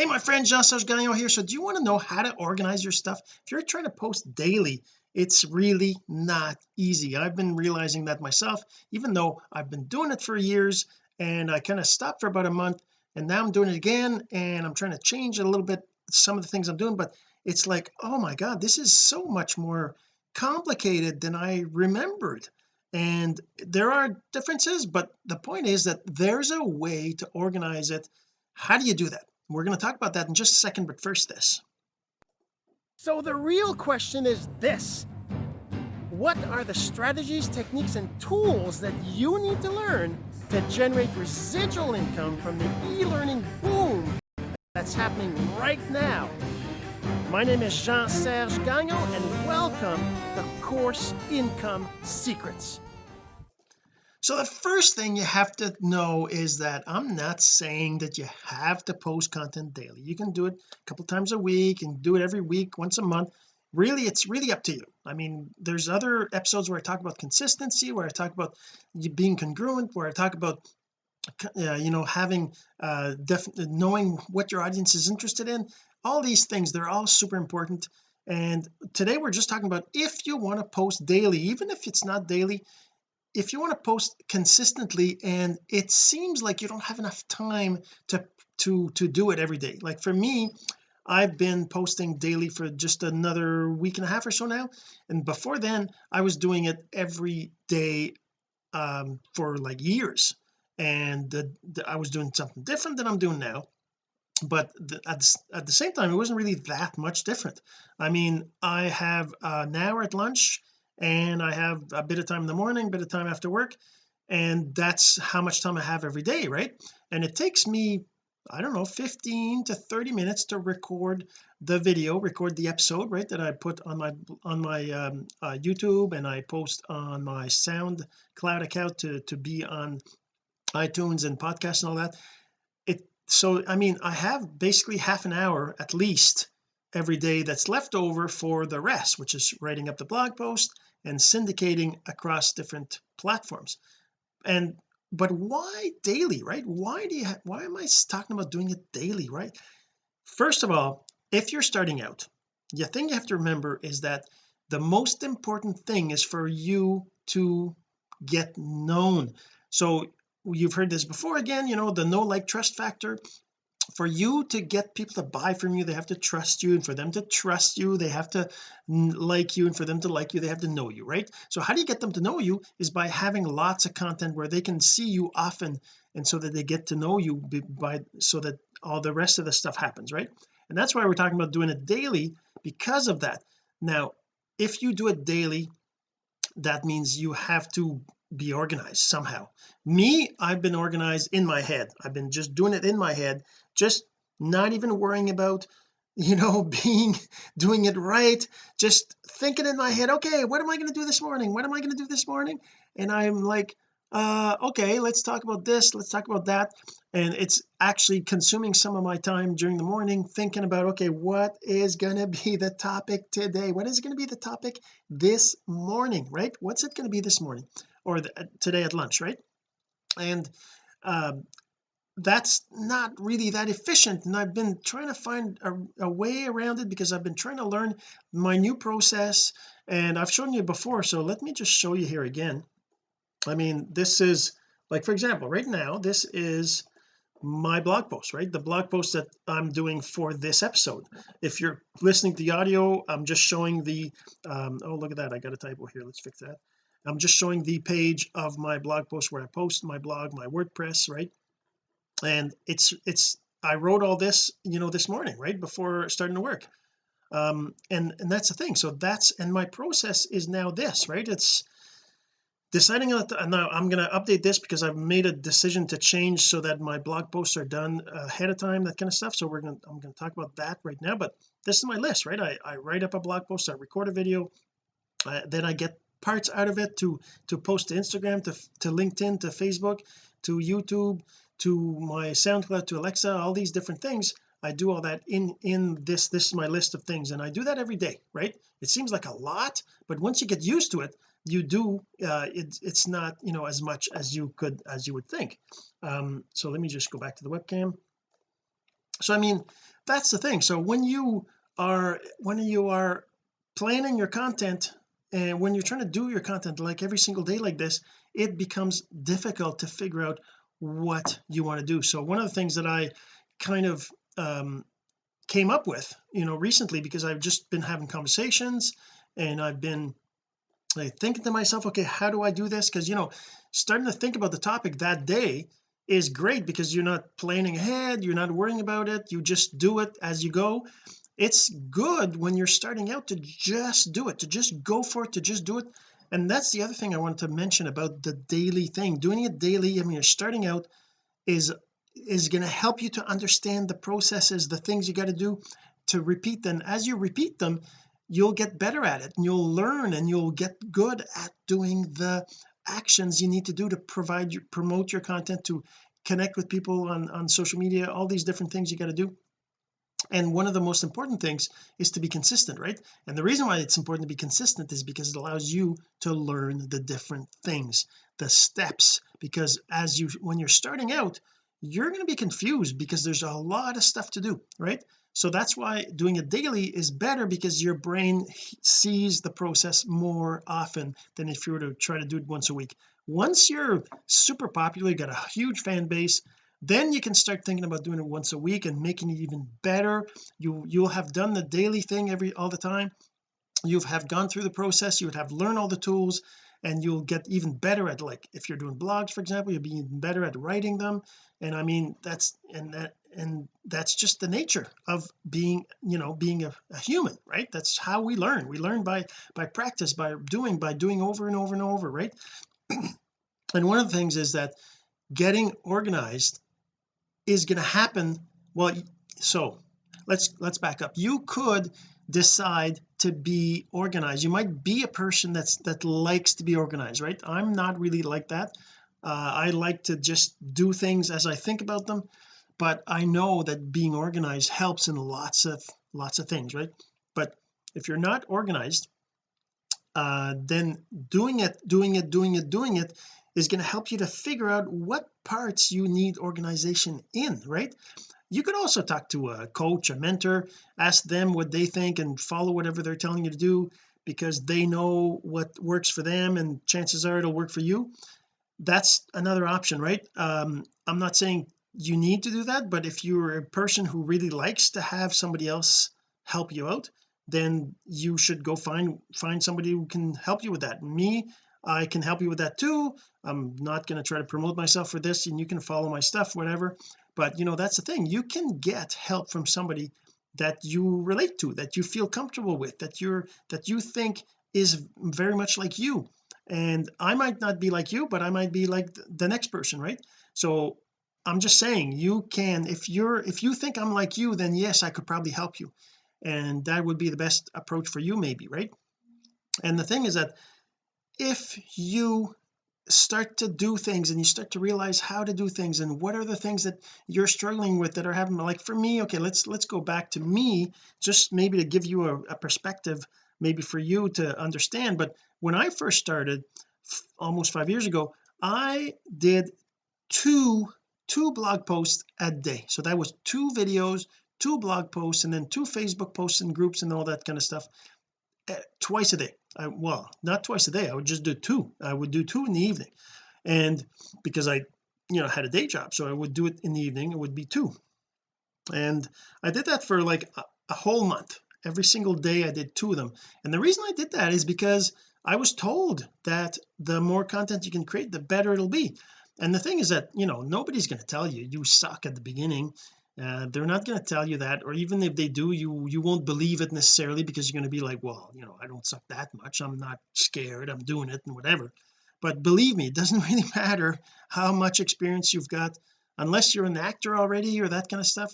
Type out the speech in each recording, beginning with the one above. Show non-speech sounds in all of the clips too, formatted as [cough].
hey my friend Jean-Serge Gagnon here. So do you want to know how to organize your stuff? If you're trying to post daily it's really not easy. I've been realizing that myself even though I've been doing it for years and I kind of stopped for about a month and now I'm doing it again and I'm trying to change a little bit some of the things I'm doing but it's like oh my god this is so much more complicated than I remembered. And there are differences but the point is that there's a way to organize it. How do you do that we're going to talk about that in just a second but first this. So the real question is this. What are the strategies techniques and tools that you need to learn to generate residual income from the e-learning boom that's happening right now? My name is Jean-Serge Gagnon and welcome to Course Income Secrets. So the first thing you have to know is that I'm not saying that you have to post content daily. You can do it a couple times a week and do it every week once a month. Really it's really up to you. I mean there's other episodes where I talk about consistency where I talk about being congruent where I talk about uh, you know having uh knowing what your audience is interested in. All these things they're all super important. And today we're just talking about if you want to post daily even if it's not daily if you want to post consistently and it seems like you don't have enough time to to to do it every day. Like for me I've been posting daily for just another week and a half or so now. And before then I was doing it every day um for like years. And the, the, I was doing something different than I'm doing now. But the, at, the, at the same time it wasn't really that much different. I mean I have an hour at lunch and I have a bit of time in the morning a bit of time after work and that's how much time I have every day right? And it takes me I don't know 15 to 30 minutes to record the video record the episode right that I put on my on my um, uh, YouTube and I post on my SoundCloud account to to be on iTunes and podcasts and all that. It so I mean I have basically half an hour at least every day that's left over for the rest which is writing up the blog post and syndicating across different platforms. And but why daily right? Why do you have, why am I talking about doing it daily right? First of all if you're starting out the thing you have to remember is that the most important thing is for you to get known. So you've heard this before again you know the no like trust factor for you to get people to buy from you they have to trust you and for them to trust you they have to like you and for them to like you they have to know you right? So how do you get them to know you is by having lots of content where they can see you often and so that they get to know you by so that all the rest of the stuff happens right? And that's why we're talking about doing it daily because of that. Now if you do it daily that means you have to be organized somehow. Me I've been organized in my head. I've been just doing it in my head just not even worrying about you know [laughs] being doing it right just thinking in my head okay what am I going to do this morning? What am I going to do this morning? And I'm like uh okay let's talk about this let's talk about that. And it's actually consuming some of my time during the morning thinking about okay what is going to be the topic today? What is going to be the topic this morning? Right? What's it going to be this morning or the, today at lunch right? And um, that's not really that efficient and I've been trying to find a, a, way around it because I've been trying to learn my new process and I've shown you before so let me just show you here again. I mean this is like for example right now this is my blog post right? The blog post that I'm doing for this episode. If you're listening to the audio I'm just showing the um oh look at that I got a typo here let's fix that I'm just showing the page of my blog post where I post my blog my WordPress right? And it's it's I wrote all this you know this morning right before starting to work. Um and and that's the thing. So that's and my process is now this right? It's deciding on and now I'm going to update this because I've made a decision to change so that my blog posts are done ahead of time that kind of stuff. So we're going to I'm going to talk about that right now but this is my list right? I, I write up a blog post I record a video uh, then I get parts out of it to to post to Instagram to to LinkedIn to Facebook to YouTube to my SoundCloud to Alexa all these different things. I do all that in in this this is my list of things. And I do that every day right? It seems like a lot but once you get used to it you do uh it's it's not you know as much as you could as you would think. Um so let me just go back to the webcam. So I mean that's the thing. So when you are when you are planning your content and when you're trying to do your content like every single day like this it becomes difficult to figure out what you want to do. So one of the things that I kind of um came up with you know recently because I've just been having conversations and I've been like thinking to myself okay how do I do this? Because you know starting to think about the topic that day is great because you're not planning ahead you're not worrying about it you just do it as you go it's good when you're starting out to just do it to just go for it to just do it. And that's the other thing I wanted to mention about the daily thing. Doing it daily I mean you're starting out is is going to help you to understand the processes the things you got to do to repeat them. As you repeat them you'll get better at it and you'll learn and you'll get good at doing the actions you need to do to provide your promote your content to connect with people on on social media all these different things you got to do and one of the most important things is to be consistent right? And the reason why it's important to be consistent is because it allows you to learn the different things the steps. Because as you when you're starting out you're going to be confused because there's a lot of stuff to do right? So that's why doing it daily is better because your brain sees the process more often than if you were to try to do it once a week. Once you're super popular you got a huge fan base then you can start thinking about doing it once a week and making it even better. You you'll have done the daily thing every all the time. You have gone through the process. You would have learned all the tools and you'll get even better at like if you're doing blogs for example you'll be even better at writing them. And I mean that's and that and that's just the nature of being you know being a, a, human right? That's how we learn. We learn by by practice by doing by doing over and over and over right? [clears throat] And one of the things is that getting organized is going to happen well so let's let's back up. You could decide to be organized. You might be a person that's that likes to be organized right? I'm not really like that. Uh, I like to just do things as I think about them but I know that being organized helps in lots of lots of things right? But if you're not organized uh then doing it doing it doing it doing it is going to help you to figure out what parts you need organization in right? You could also talk to a coach a mentor ask them what they think and follow whatever they're telling you to do because they know what works for them and chances are it'll work for you. That's another option right? Um I'm not saying you need to do that but if you're a person who really likes to have somebody else help you out then you should go find find somebody who can help you with that. Me I can help you with that too. I'm not going to try to promote myself for this and you can follow my stuff whatever. But you know that's the thing. You can get help from somebody that you relate to that you feel comfortable with that you're that you think is very much like you. And I might not be like you but I might be like the next person right? So I'm just saying you can if you're if you think I'm like you then yes I could probably help you. And that would be the best approach for you maybe right? And the thing is that if you start to do things and you start to realize how to do things and what are the things that you're struggling with that are having like for me okay let's let's go back to me just maybe to give you a, a perspective maybe for you to understand. But when I first started almost five years ago I did two two blog posts a day. So that was two videos two blog posts and then two Facebook posts and groups and all that kind of stuff twice a day. I, well not twice a day. I would just do two. I would do two in the evening. And because I you know had a day job so I would do it in the evening it would be two. And I did that for like a, a whole month. Every single day I did two of them. And the reason I did that is because I was told that the more content you can create the better it'll be. And the thing is that you know nobody's going to tell you you suck at the beginning uh, they're not going to tell you that or even if they do you you won't believe it necessarily because you're going to be like well you know I don't suck that much. I'm not scared. I'm doing it and whatever. But believe me it [laughs] doesn't really matter how much experience you've got. Unless you're an actor already or that kind of stuff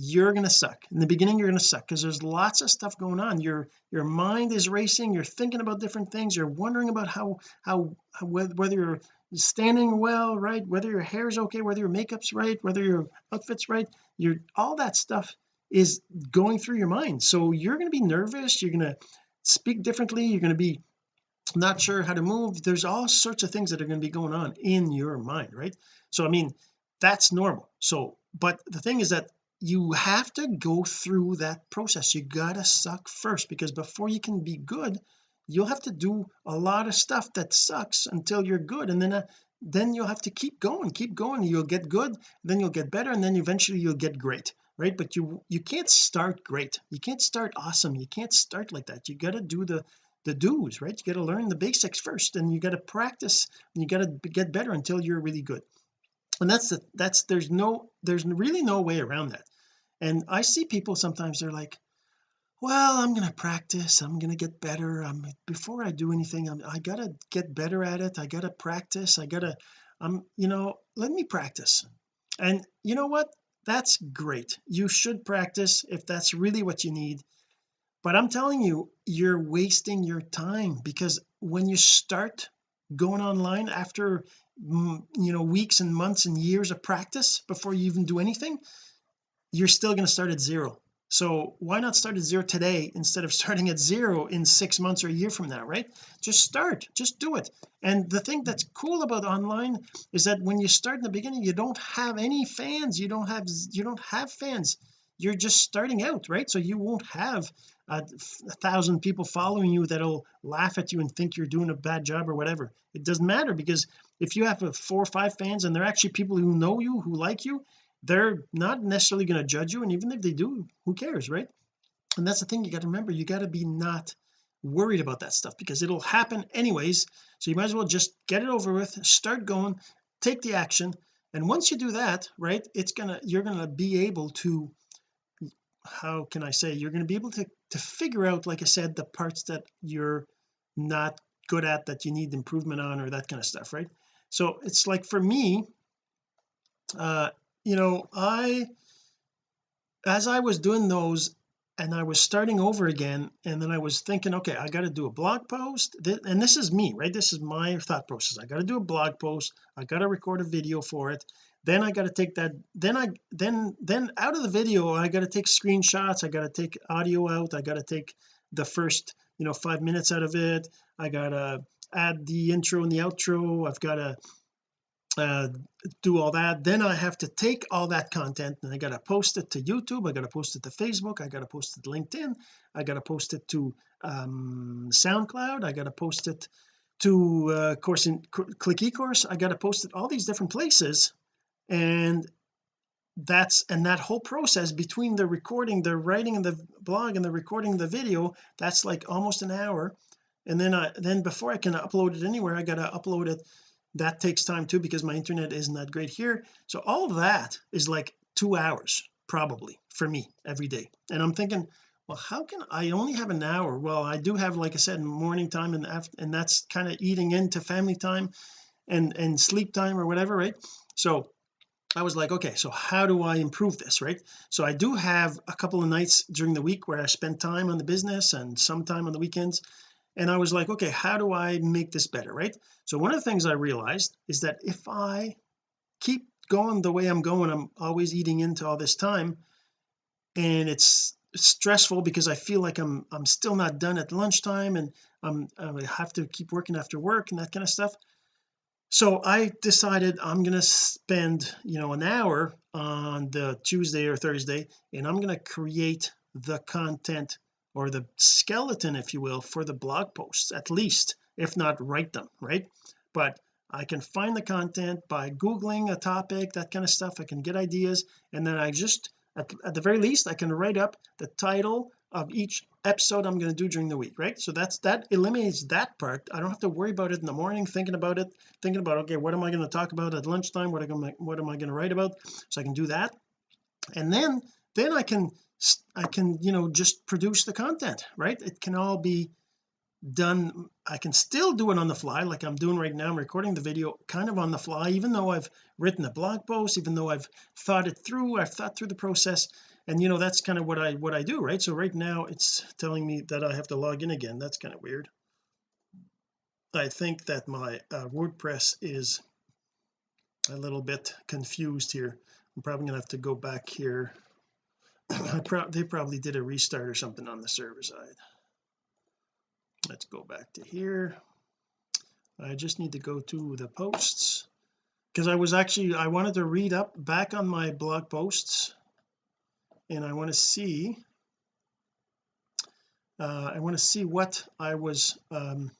you're going to suck. In the beginning you're going to suck because there's lots of stuff going on. Your your mind is racing. You're thinking about different things. You're wondering about how how, how whether you're standing well right? Whether your hair is okay whether your makeup's right whether your outfit's right you're all that stuff is going through your mind. So you're going to be nervous you're going to speak differently you're going to be not sure how to move. There's all sorts of things that are going to be going on in your mind right? So I mean that's normal. So but the thing is that you have to go through that process. You gotta suck first because before you can be good you'll have to do a lot of stuff that sucks until you're good and then uh, then you'll have to keep going keep going. You'll get good then you'll get better and then eventually you'll get great right? But you you can't start great. You can't start awesome. You can't start like that. You got to do the the do's right? You got to learn the basics first and you got to practice and you got to get better until you're really good. And that's the that's there's no there's really no way around that. And I see people sometimes they're like well I'm to practice I'm to get better I'm before I do anything I'm, I gotta get better at it I gotta practice I gotta I'm you know let me practice. And you know what? That's great. You should practice if that's really what you need. But I'm telling you you're wasting your time because when you start going online after mm, you know weeks and months and years of practice before you even do anything you're still going to start at zero so why not start at zero today instead of starting at zero in six months or a year from now right? Just start just do it. And the thing that's cool about online is that when you start in the beginning you don't have any fans. You don't have you don't have fans. You're just starting out right? So you won't have a, a thousand people following you that'll laugh at you and think you're doing a bad job or whatever. It doesn't matter because if you have a four or five fans and they're actually people who know you who like you they're not necessarily going to judge you and even if they do who cares right? And that's the thing you got to remember you got to be not worried about that stuff because it'll happen anyways so you might as well just get it over with start going take the action and once you do that right it's gonna you're gonna be able to how can I say you're going to be able to to figure out like I said the parts that you're not good at that you need improvement on or that kind of stuff right? So it's like for me uh you know I as I was doing those and I was starting over again and then I was thinking okay I got to do a blog post and this is me right? This is my thought process. I got to do a blog post I got to record a video for it then I got to take that then I then then out of the video I got to take screenshots I got to take audio out I got to take the first you know five minutes out of it I got to add the intro and the outro I've got to uh, do all that. Then I have to take all that content and I got to post it to YouTube. I got to post it to Facebook. I got to post it to LinkedIn. I got to post it to um, SoundCloud. I got to post it to uh, course in click ecourse. I got to post it all these different places. And that's and that whole process between the recording the writing and the blog and the recording the video that's like almost an hour. And then I then before I can upload it anywhere I got to upload it that takes time too because my internet isn't that great here. So all of that is like two hours probably for me every day. And I'm thinking well how can I only have an hour? Well I do have like I said morning time and after, and that's kind of eating into family time and and sleep time or whatever right? So I was like okay so how do I improve this right? So I do have a couple of nights during the week where I spend time on the business and some time on the weekends and I was like okay how do I make this better? Right? So one of the things I realized is that if I keep going the way I'm going I'm always eating into all this time and it's stressful because I feel like I'm I'm still not done at lunchtime and I'm I have to keep working after work and that kind of stuff. So I decided I'm going to spend you know an hour on the Tuesday or Thursday and I'm going to create the content or the skeleton if you will for the blog posts at least if not write them right? But I can find the content by googling a topic that kind of stuff. I can get ideas and then I just at, at the very least I can write up the title of each episode I'm going to do during the week right? So that's that eliminates that part. I don't have to worry about it in the morning thinking about it thinking about okay what am I going to talk about at lunchtime? What am I what am I going to write about? So I can do that. And then then I can I can you know just produce the content right? It can all be done. I can still do it on the fly like I'm doing right now. I'm recording the video kind of on the fly even though I've written a blog post even though I've thought it through I've thought through the process. And you know that's kind of what I what I do right? So right now it's telling me that I have to log in again. That's kind of weird. I think that my uh, WordPress is a little bit confused here. I'm probably gonna have to go back here [clears throat] pro they probably did a restart or something on the server side. Let's go back to here. I just need to go to the posts because I was actually I wanted to read up back on my blog posts and I want to see uh, I want to see what I was um,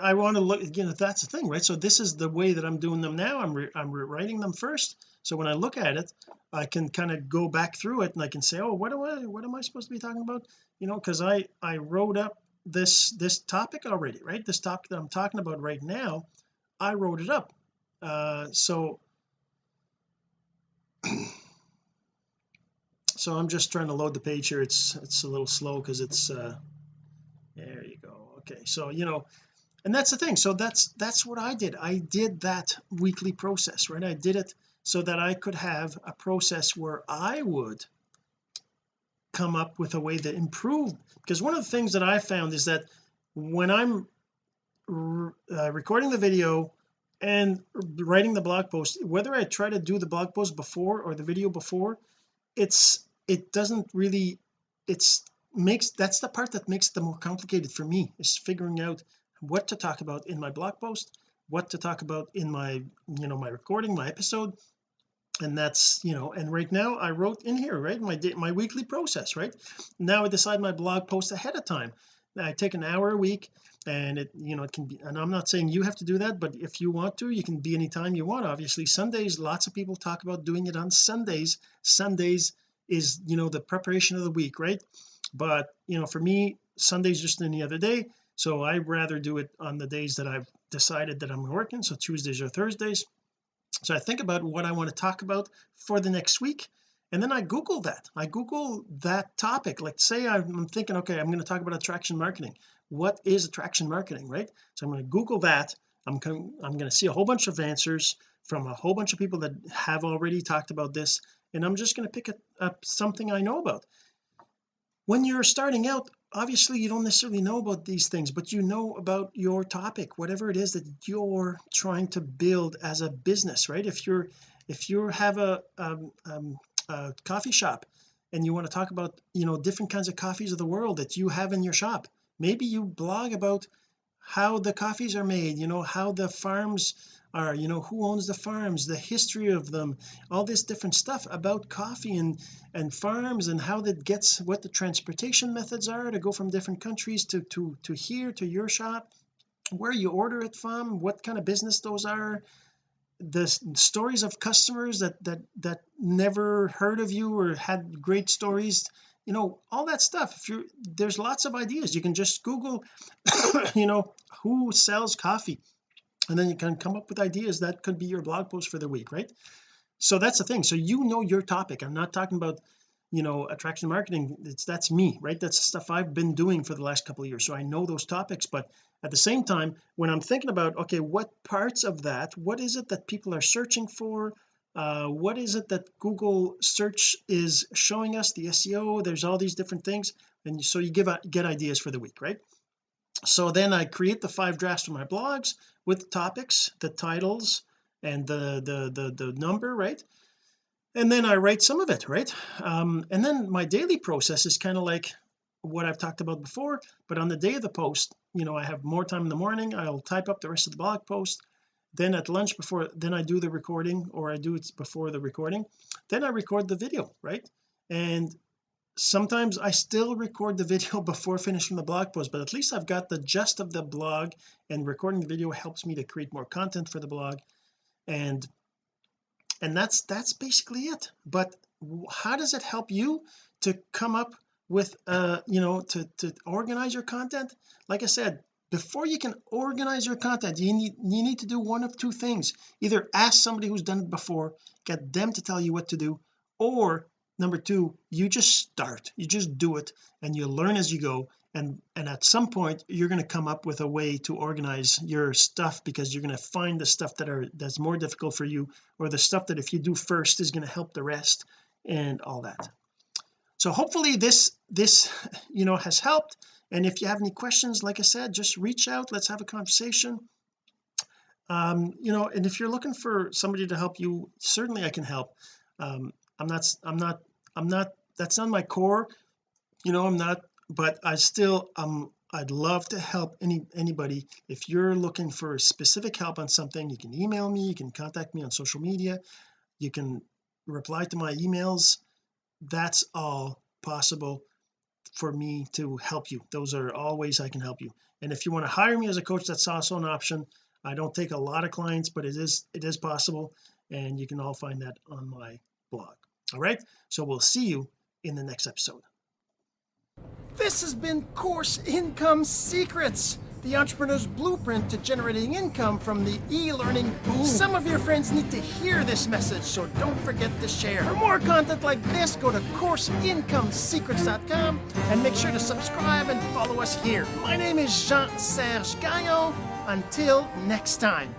I want to look again that's the thing right? So this is the way that I'm doing them now. I'm I'm writing them first. So when I look at it I can kind of go back through it and I can say oh what do I what am I supposed to be talking about? You know because I I wrote up this this topic already right? This topic that I'm talking about right now I wrote it up. Uh so [clears throat] so I'm just trying to load the page here. It's it's a little slow because it's uh there you go. Okay so you know and that's the thing. So that's that's what I did. I did that weekly process right? I did it so that I could have a process where I would come up with a way to improve. Because one of the things that I found is that when I'm uh, recording the video and writing the blog post whether I try to do the blog post before or the video before it's it doesn't really it's makes that's the part that makes it more complicated for me is figuring out what to talk about in my blog post what to talk about in my you know my recording my episode. And that's you know and right now I wrote in here right? My day, my weekly process right? Now I decide my blog post ahead of time. I take an hour a week and it you know it can be and I'm not saying you have to do that but if you want to you can be anytime you want obviously. Sundays lots of people talk about doing it on Sundays. Sundays is you know the preparation of the week right? But you know for me Sunday's just any other day so I rather do it on the days that I've decided that I'm working so Tuesdays or Thursdays. So I think about what I want to talk about for the next week and then I google that. I google that topic. Like say I'm thinking okay I'm going to talk about attraction marketing. What is attraction marketing right? So I'm going to google that. I'm going I'm going to see a whole bunch of answers from a whole bunch of people that have already talked about this and I'm just going to pick up something I know about. When you're starting out obviously you don't necessarily know about these things but you know about your topic whatever it is that you're trying to build as a business right? If you're if you have a, um, um, a coffee shop and you want to talk about you know different kinds of coffees of the world that you have in your shop maybe you blog about how the coffees are made you know how the farms are you know who owns the farms the history of them all this different stuff about coffee and and farms and how that gets what the transportation methods are to go from different countries to to to here to your shop where you order it from what kind of business those are. The stories of customers that that that never heard of you or had great stories you know all that stuff. If you there's lots of ideas. You can just google [coughs] you know who sells coffee and then you can come up with ideas that could be your blog post for the week right? So that's the thing. So you know your topic. I'm not talking about you know attraction marketing. It's that's me right? That's the stuff I've been doing for the last couple of years. So I know those topics. But at the same time when I'm thinking about okay what parts of that what is it that people are searching for? Uh, what is it that Google search is showing us the SEO there's all these different things. And so you give get ideas for the week right so then I create the five drafts for my blogs with topics the titles and the the the, the number right? And then I write some of it right? Um, and then my daily process is kind of like what I've talked about before but on the day of the post you know I have more time in the morning I'll type up the rest of the blog post. Then at lunch before then I do the recording or I do it before the recording. Then I record the video right? And sometimes I still record the video [laughs] before finishing the blog post but at least I've got the gist of the blog and recording the video helps me to create more content for the blog. And and that's that's basically it. But how does it help you to come up with uh you know to to organize your content? Like I said before you can organize your content you need you need to do one of two things. Either ask somebody who's done it before get them to tell you what to do or number two you just start. You just do it and you learn as you go. And and at some point you're going to come up with a way to organize your stuff because you're going to find the stuff that are that's more difficult for you or the stuff that if you do first is going to help the rest and all that. So hopefully this this you know has helped. And if you have any questions like I said just reach out. Let's have a conversation. Um you know and if you're looking for somebody to help you certainly I can help. Um I'm not I'm not I'm not that's not my core you know I'm not but I still um I'd love to help any anybody. If you're looking for specific help on something you can email me you can contact me on social media you can reply to my emails. That's all possible for me to help you. Those are all ways I can help you. And if you want to hire me as a coach that's also an option. I don't take a lot of clients but it is it is possible and you can all find that on my blog all right so we'll see you in the next episode This has been Course Income Secrets, the entrepreneur's blueprint to generating income from the e-learning boom. Some of your friends need to hear this message, so don't forget to share. For more content like this, go to CourseIncomeSecrets.com and make sure to subscribe and follow us here. My name is Jean-Serge Gagnon. Until next time.